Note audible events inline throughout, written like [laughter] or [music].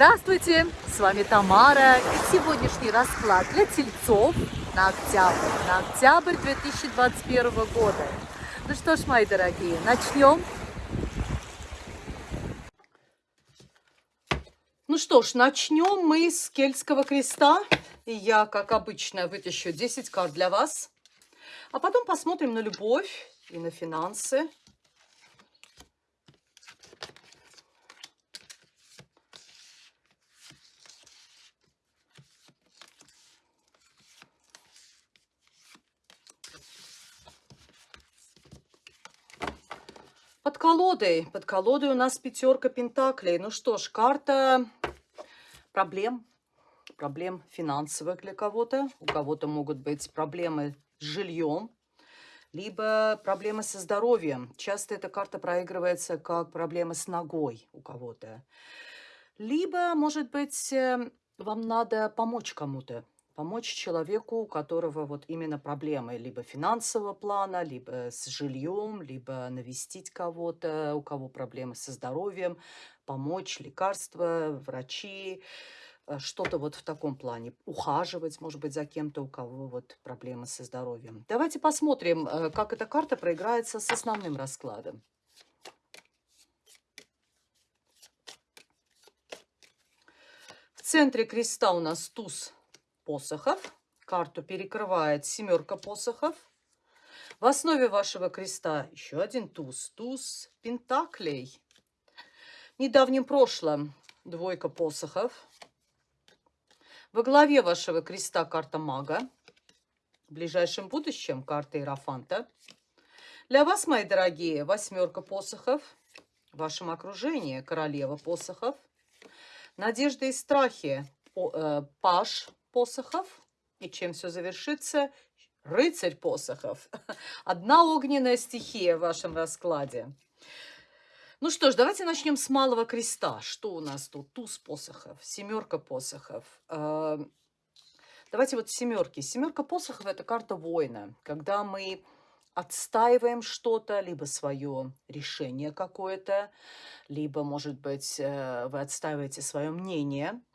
Здравствуйте, с вами Тамара и сегодняшний расклад для тельцов на октябрь, на октябрь 2021 года. Ну что ж, мои дорогие, начнем. Ну что ж, начнем мы с Кельтского креста. И я, как обычно, вытащу 10 карт для вас. А потом посмотрим на любовь и на финансы Под колодой. Под колодой у нас пятерка пентаклей. Ну что ж, карта проблем. Проблем финансовых для кого-то. У кого-то могут быть проблемы с жильем. Либо проблемы со здоровьем. Часто эта карта проигрывается как проблема с ногой у кого-то. Либо, может быть, э, вам надо помочь кому-то помочь человеку, у которого вот именно проблемы либо финансового плана, либо с жильем, либо навестить кого-то, у кого проблемы со здоровьем, помочь, лекарства, врачи, э, что-то вот в таком плане. Ухаживать, может быть, за кем-то, у кого вот проблемы со здоровьем. Давайте посмотрим, э, как эта карта проиграется с основным раскладом. В центре креста у нас туз посохов. Карту перекрывает семерка посохов. В основе вашего креста еще один туз. Туз пентаклей. В недавнем прошлом двойка посохов. Во главе вашего креста карта мага. В ближайшем будущем карта Иерофанта. Для вас, мои дорогие, восьмерка посохов. В вашем окружении королева посохов. Надежды и страхи. Э, паш посохов. И чем все завершится? Рыцарь посохов. [laughs] Одна огненная стихия в вашем раскладе. Ну что ж, давайте начнем с малого креста. Что у нас тут? Туз посохов, семерка посохов. А, давайте вот семерки. Семерка посохов – это карта воина. Когда мы отстаиваем что-то, либо свое решение какое-то, либо, может быть, э, вы отстаиваете свое мнение –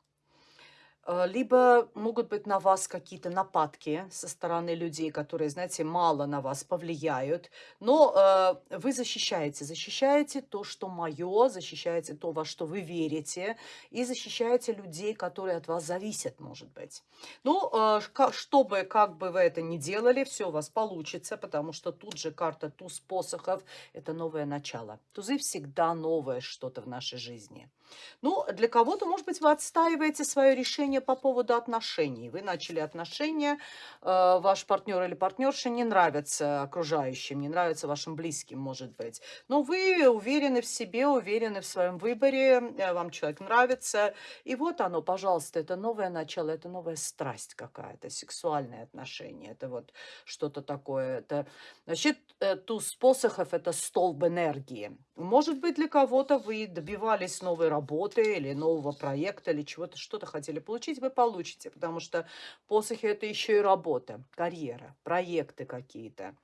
либо могут быть на вас какие-то нападки со стороны людей, которые, знаете, мало на вас повлияют, но э, вы защищаете, защищаете то, что мое, защищаете то, во что вы верите, и защищаете людей, которые от вас зависят, может быть. Ну, э, чтобы, как бы вы это ни делали, все у вас получится, потому что тут же карта туз посохов – это новое начало. Тузы всегда новое что-то в нашей жизни. Ну, для кого-то, может быть, вы отстаиваете свое решение по поводу отношений. Вы начали отношения, э, ваш партнер или партнерша не нравится окружающим, не нравится вашим близким, может быть. Но вы уверены в себе, уверены в своем выборе, э, вам человек нравится. И вот оно, пожалуйста, это новое начало, это новая страсть какая-то, сексуальное отношение. Это вот что-то такое. Это, значит, э, туз посохов – это столб энергии. Может быть, для кого-то вы добивались новой работы или нового проекта, или чего-то, что-то хотели получить, вы получите, потому что посохи – это еще и работа, карьера, проекты какие-то.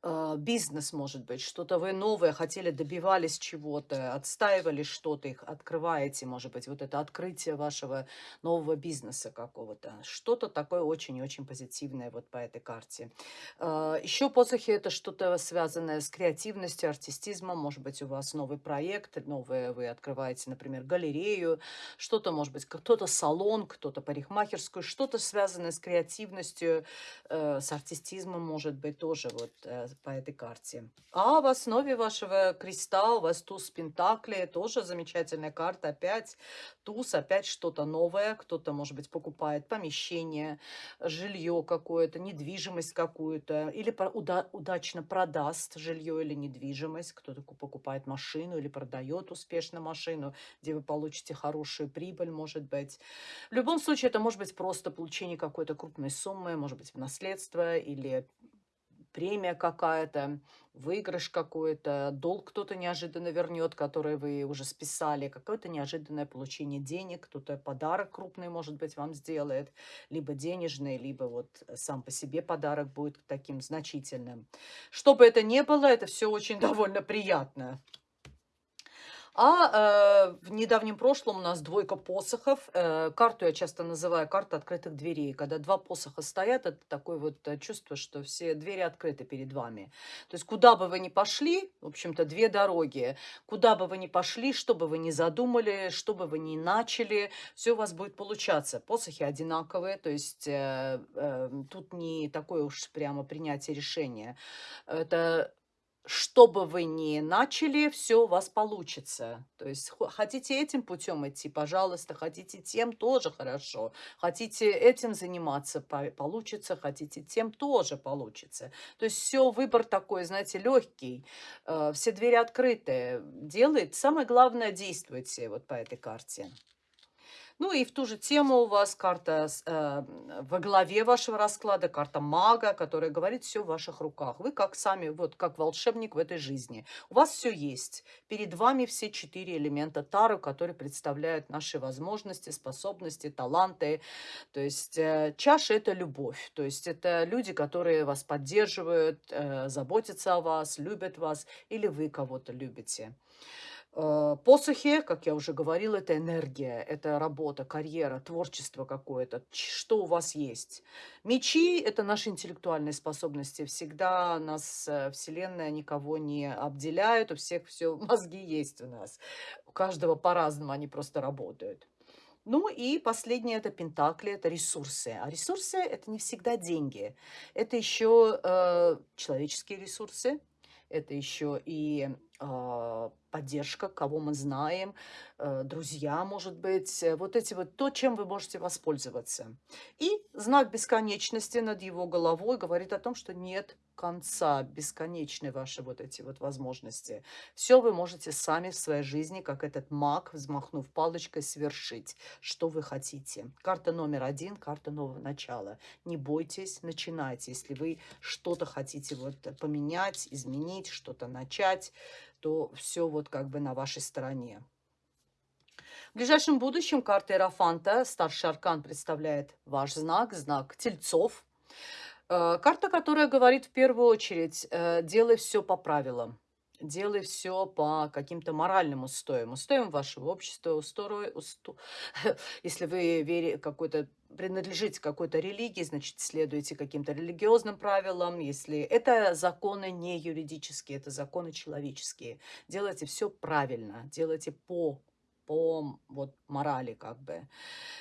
А, бизнес, может быть, что-то вы новое хотели, добивались чего-то, отстаивали что-то, их открываете, может быть, вот это открытие вашего нового бизнеса какого-то. Что-то такое очень-очень позитивное вот по этой карте. А, Еще посохи – это что-то связанное с креативностью, артистизмом. Может быть, у вас новый проект, новое вы открываете, например, галерею, что-то, может быть, кто-то салон, кто-то парикмахерскую, что-то связанное с креативностью, э, с артистизмом, может быть, тоже вот э, по этой карте. А в основе вашего креста у вас туз Пентакли, тоже замечательная карта. Опять туз, опять что-то новое. Кто-то, может быть, покупает помещение, жилье какое-то, недвижимость какую-то. Или уда удачно продаст жилье или недвижимость. Кто-то покупает машину или продает успешно машину, где вы получите хорошую прибыль, может быть. В любом случае, это может быть просто получение какой-то крупной суммы, может быть, в наследство или премия какая-то, выигрыш какой-то, долг кто-то неожиданно вернет, который вы уже списали, какое-то неожиданное получение денег, кто-то подарок крупный, может быть, вам сделает, либо денежный, либо вот сам по себе подарок будет таким значительным. Что бы это ни было, это все очень довольно приятно. А э, в недавнем прошлом у нас двойка посохов. Э, карту я часто называю карта открытых дверей. Когда два посоха стоят, это такое вот э, чувство, что все двери открыты перед вами. То есть куда бы вы ни пошли, в общем-то, две дороги. Куда бы вы ни пошли, что бы вы ни задумали, что бы вы ни начали, все у вас будет получаться. Посохи одинаковые, то есть э, э, тут не такое уж прямо принятие решения. Это что бы вы ни начали, все у вас получится. То есть хотите этим путем идти, пожалуйста, хотите тем, тоже хорошо. Хотите этим заниматься, получится, хотите тем, тоже получится. То есть все, выбор такой, знаете, легкий, э, все двери открытые. Делает, самое главное, действуйте вот по этой карте. Ну и в ту же тему у вас карта э, во главе вашего расклада, карта мага, которая говорит все в ваших руках. Вы как сами, вот как волшебник в этой жизни. У вас все есть. Перед вами все четыре элемента Тару, которые представляют наши возможности, способности, таланты. То есть э, чаша – это любовь. То есть это люди, которые вас поддерживают, э, заботятся о вас, любят вас, или вы кого-то любите. Э, посохи, как я уже говорила, это энергия, это работа, карьера, творчество какое-то, что у вас есть. Мечи – это наши интеллектуальные способности. Всегда нас э, Вселенная никого не обделяет, у всех все, [laughs] мозги есть у нас. У каждого по-разному они просто работают. Ну и последнее – это пентакли, это ресурсы. А ресурсы – это не всегда деньги. Это еще э, человеческие ресурсы, это еще и поддержка, кого мы знаем, э, друзья, может быть, э, вот эти вот то, чем вы можете воспользоваться. И знак бесконечности над его головой говорит о том, что нет конца, бесконечны ваши вот эти вот возможности. Все вы можете сами в своей жизни, как этот маг, взмахнув палочкой, совершить, что вы хотите. Карта номер один, карта нового начала. Не бойтесь, начинайте. Если вы что-то хотите вот поменять, изменить, что-то начать, то все вот как бы на вашей стороне. В ближайшем будущем карта Эрофанта, старший аркан, представляет ваш знак, знак тельцов. Э, карта, которая говорит в первую очередь, э, делай все по правилам делай все по каким-то моральным устоям, устоям вашего общества, устой, усто... [laughs] если вы вере, какой-то принадлежите какой-то религии, значит, следуйте каким-то религиозным правилам. Если это законы не юридические, это законы человеческие. Делайте все правильно, делайте по по вот морали как бы.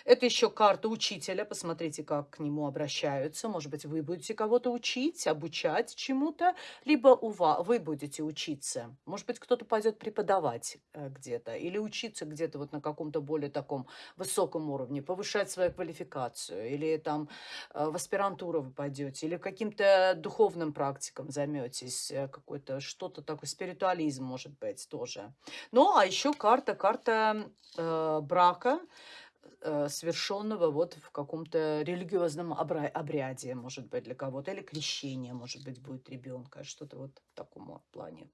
Это еще карта учителя. Посмотрите, как к нему обращаются. Может быть, вы будете кого-то учить, обучать чему-то, либо у вас, вы будете учиться. Может быть, кто-то пойдет преподавать э, где-то или учиться где-то вот на каком-то более таком высоком уровне, повышать свою квалификацию. Или там э, в аспирантуру вы пойдете, или каким-то духовным практикам займетесь, э, какой-то что-то такое, спиритуализм может быть тоже. Ну, а еще карта, карта э, брака, э, совершенного вот в каком-то религиозном обряде, может быть, для кого-то, или крещение, может быть, будет ребенка, что-то вот в таком плане.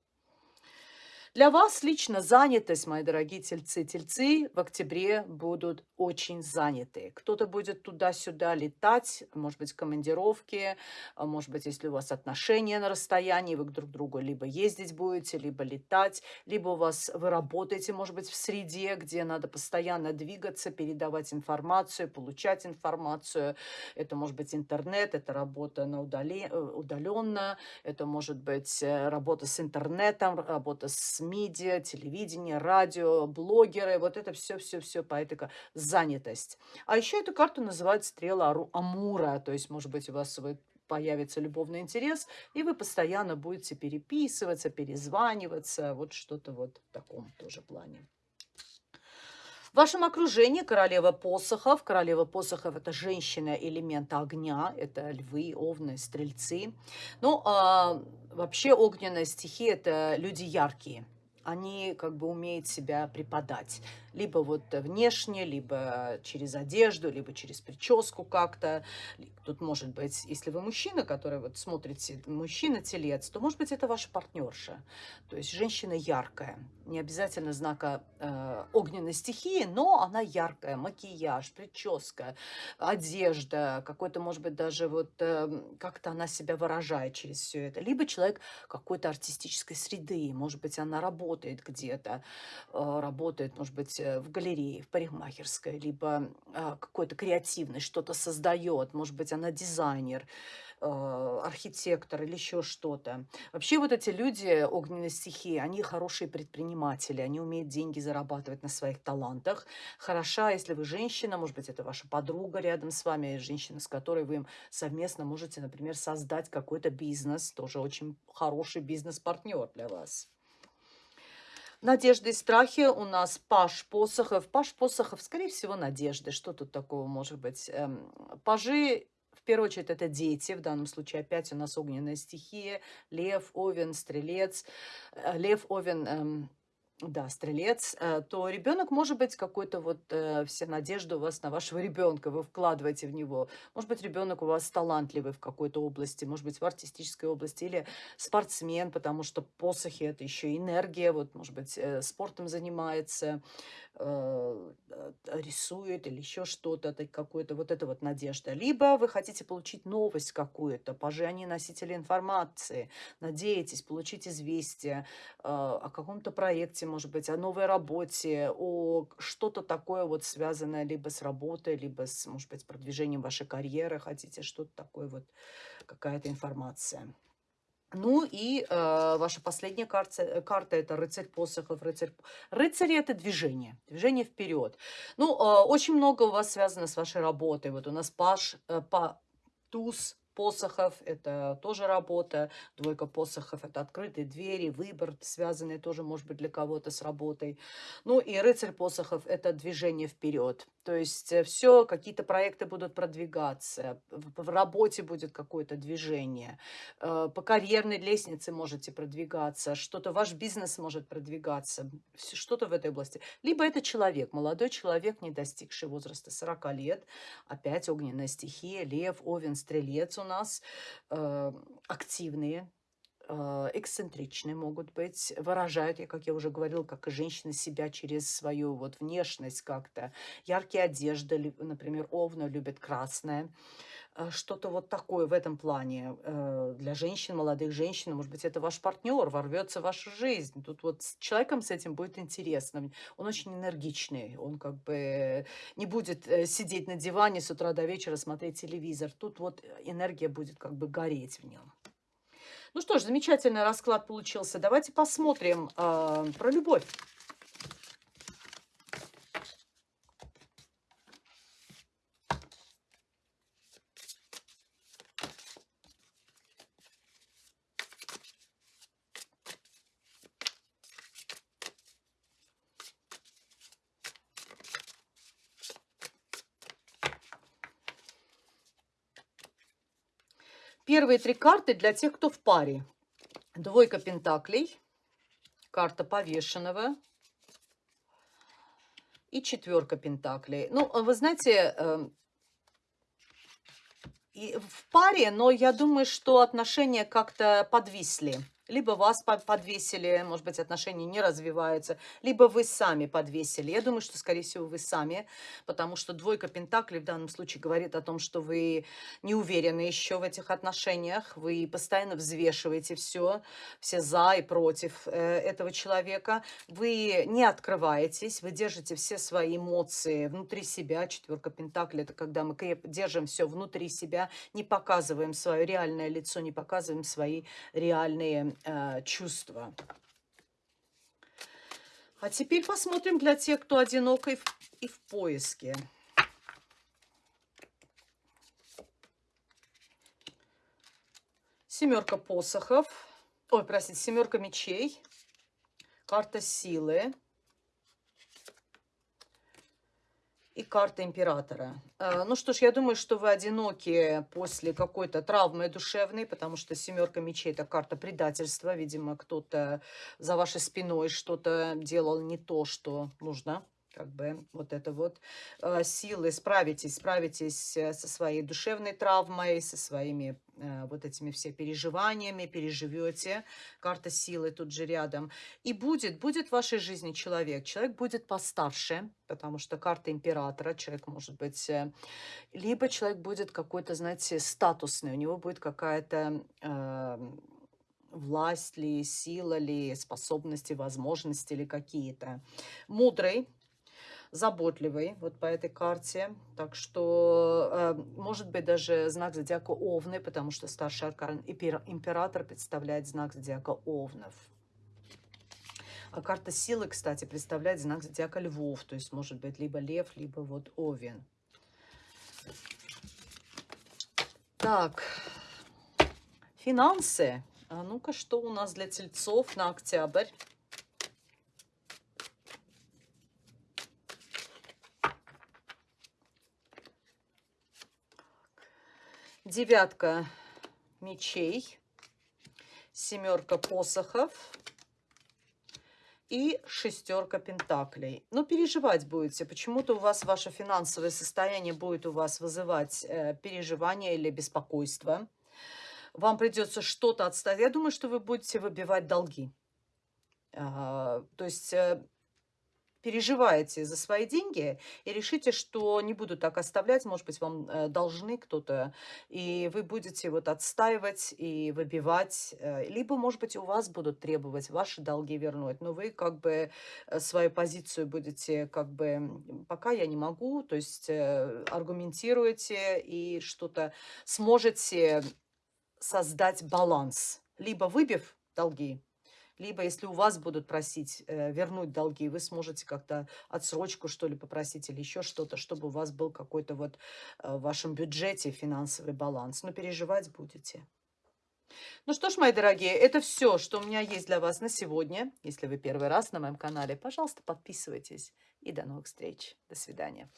Для вас лично занятость, мои дорогие тельцы. Тельцы в октябре будут очень заняты. Кто-то будет туда-сюда летать, может быть, командировки, а может быть, если у вас отношения на расстоянии, вы друг к другу либо ездить будете, либо летать, либо у вас вы работаете, может быть, в среде, где надо постоянно двигаться, передавать информацию, получать информацию. Это может быть интернет, это работа на удале, э, удаленно, это может быть э, работа с интернетом, работа с медиа, телевидение, радио, блогеры, вот это все-все-все по этой занятость. А еще эту карту называют стрела Амура, то есть, может быть, у вас появится любовный интерес, и вы постоянно будете переписываться, перезваниваться, вот что-то вот в таком тоже плане. В вашем окружении королева посохов. Королева посохов – это женщина элемента огня, это львы, овны, стрельцы. Ну, а вообще огненная стихия – это люди яркие они как бы умеют себя преподать либо вот внешне, либо через одежду, либо через прическу как-то. Тут может быть, если вы мужчина, который вот смотрите, мужчина-телец, то может быть это ваша партнерша. То есть женщина яркая, не обязательно знака э, огненной стихии, но она яркая, макияж, прическа, одежда, какой-то, может быть, даже вот э, как-то она себя выражает через все это. Либо человек какой-то артистической среды, может быть, она работает работает где-то, э, работает, может быть, э, в галерее, в парикмахерской, либо э, какой-то креативный, что-то создает, может быть, она дизайнер, э, архитектор или еще что-то. Вообще вот эти люди огненной стихии, они хорошие предприниматели, они умеют деньги зарабатывать на своих талантах. Хороша, если вы женщина, может быть, это ваша подруга рядом с вами, женщина, с которой вы совместно можете, например, создать какой-то бизнес, тоже очень хороший бизнес-партнер для вас. Надежды и страхи у нас Паш Посохов. Паш Посохов, скорее всего, надежды. Что тут такого может быть? Эм, пажи в первую очередь это дети, в данном случае опять у нас огненная стихия, лев, овен, стрелец. Э, лев, овен, эм, да, стрелец, э, то ребенок может быть какой-то вот э, все надежды у вас на вашего ребенка, вы вкладываете в него. Может быть, ребенок у вас талантливый в какой-то области, может быть, в артистической области, или спортсмен, потому что посохи это еще энергия, вот, может быть, э, спортом занимается, рисует или еще что-то, какое-то вот это вот надежда. Либо вы хотите получить новость какую-то, пажи они носители информации, надеетесь получить известие о каком-то проекте, может быть, о новой работе, о что-то такое вот связанное либо с работой, либо с, может быть, продвижением вашей карьеры, хотите что-то такое вот, какая-то информация. Ну и э, ваша последняя карта, э, карта это рыцарь посохов. Рыцарь, рыцари это движение, движение вперед. Ну, э, очень много у вас связано с вашей работой. Вот у нас паш, э, па, туз, посохов, это тоже работа, двойка посохов, это открытые двери, выбор, связанный тоже, может быть, для кого-то с работой. Ну и рыцарь посохов, это движение вперед. То есть э, все, какие-то проекты будут продвигаться, в работе будет какое-то движение, э, по карьерной лестнице можете продвигаться, что-то, ваш бизнес может продвигаться, что-то в этой области. Либо это человек, молодой человек, не достигший возраста 40 лет, опять огненная стихия, лев, овен, стрелец у нас, э, активные, э, эксцентричные могут быть, выражают, как я уже говорила, как и женщины себя через свою вот внешность как-то. Яркие одежды, например, овна любит красное. Э, что-то вот такое в этом плане для женщин, молодых женщин. Может быть, это ваш партнер, ворвется в вашу жизнь. Тут вот с человеком с этим будет интересно. Он очень энергичный, он как бы не будет сидеть на диване с утра до вечера, смотреть телевизор. Тут вот энергия будет как бы гореть в нем. Ну что ж, замечательный расклад получился. Давайте посмотрим э, про любовь. Первые три карты для тех, кто в паре. Двойка пентаклей, карта повешенного и четверка пентаклей. Ну, вы знаете, эм, в паре, но я думаю, что отношения как-то подвисли либо вас подвесили, может быть, отношения не развиваются, либо вы сами подвесили. Я думаю, что, скорее всего, вы сами, потому что двойка пентаклей в данном случае говорит о том, что вы не уверены еще в этих отношениях, вы постоянно взвешиваете все, все за и против э, этого человека, вы не открываетесь, вы держите все свои эмоции внутри себя. Четверка пентаклей – это когда мы держим все внутри себя, не показываем свое реальное лицо, не показываем свои реальные э, чувства. А теперь посмотрим для тех, кто одинок и в, и в поиске. Семерка посохов. Ой, простите, семерка мечей. Карта силы. И карта императора. Э, ну что ж, я думаю, что вы одиноки после какой-то травмы душевной, потому что семерка мечей – это карта предательства. Видимо, кто-то за вашей спиной что-то делал не то, что нужно как бы вот это вот э, силы, справитесь, справитесь э, со своей душевной травмой, со своими э, вот этими все переживаниями, переживете. Карта силы тут же рядом. И будет, будет в вашей жизни человек. Человек будет постарше, потому что карта императора, человек может быть, либо человек будет какой-то, знаете, статусный, у него будет какая-то... Э, власть ли, сила ли, способности, возможности ли какие-то. Мудрый, заботливый вот по этой карте. Так что, э, может быть, даже знак зодиака Овны, потому что старший аркан император представляет знак зодиака Овнов. А карта силы, кстати, представляет знак зодиака Львов. То есть, может быть, либо Лев, либо вот Овен. Так, финансы. А ну-ка, что у нас для тельцов на октябрь? Девятка мечей, семерка посохов и шестерка пентаклей. Но переживать будете. Почему-то у вас ваше финансовое состояние будет у вас вызывать э, переживание или беспокойство. Вам придется что-то отстать. Я думаю, что вы будете выбивать долги. А, то есть э, переживаете за свои деньги и решите, что не буду так оставлять, может быть, вам э, должны кто-то, и вы будете вот отстаивать и выбивать, э, либо, может быть, у вас будут требовать ваши долги вернуть, но вы как бы э, свою позицию будете как бы, пока я не могу, то есть аргументируете и что-то сможете создать баланс, либо выбив долги, либо если у вас будут просить э, вернуть долги, вы сможете как-то отсрочку, что ли, попросить или еще что-то, чтобы у вас был какой-то вот э, в вашем бюджете финансовый баланс. Но переживать будете. Ну что ж, мои дорогие, это все, что у меня есть для вас на сегодня. Если вы первый раз на моем канале, пожалуйста, подписывайтесь. И до новых встреч. До свидания.